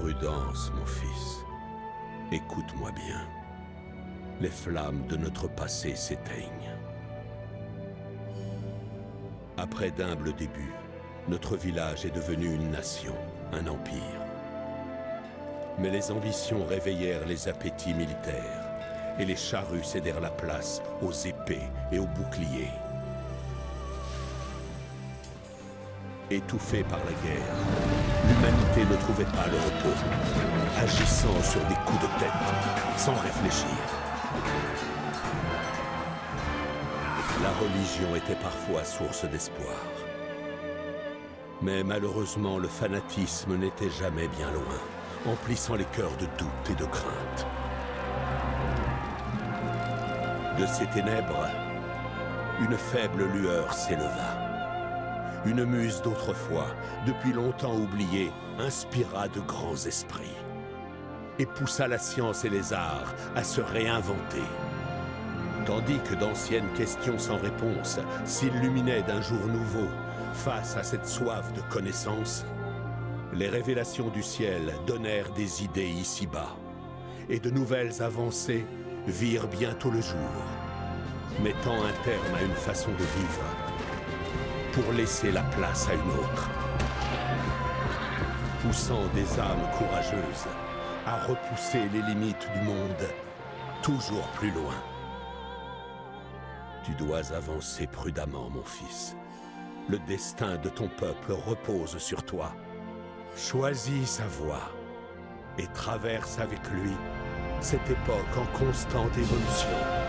Prudence, mon fils. Écoute-moi bien. Les flammes de notre passé s'éteignent. Après d'humbles débuts, notre village est devenu une nation, un empire. Mais les ambitions réveillèrent les appétits militaires, et les charrues cédèrent la place aux épées et aux boucliers. Étouffée par la guerre, l'humanité ne trouvait pas le repos, agissant sur des coups de tête, sans réfléchir. La religion était parfois source d'espoir. Mais malheureusement, le fanatisme n'était jamais bien loin, emplissant les cœurs de doute et de crainte. De ces ténèbres, une faible lueur s'éleva. Une muse d'autrefois, depuis longtemps oubliée, inspira de grands esprits et poussa la science et les arts à se réinventer. Tandis que d'anciennes questions sans réponse s'illuminaient d'un jour nouveau face à cette soif de connaissance, les révélations du ciel donnèrent des idées ici-bas, et de nouvelles avancées virent bientôt le jour, mettant un terme à une façon de vivre pour laisser la place à une autre. Poussant des âmes courageuses à repousser les limites du monde toujours plus loin. Tu dois avancer prudemment, mon fils. Le destin de ton peuple repose sur toi. Choisis sa voie et traverse avec lui cette époque en constante évolution.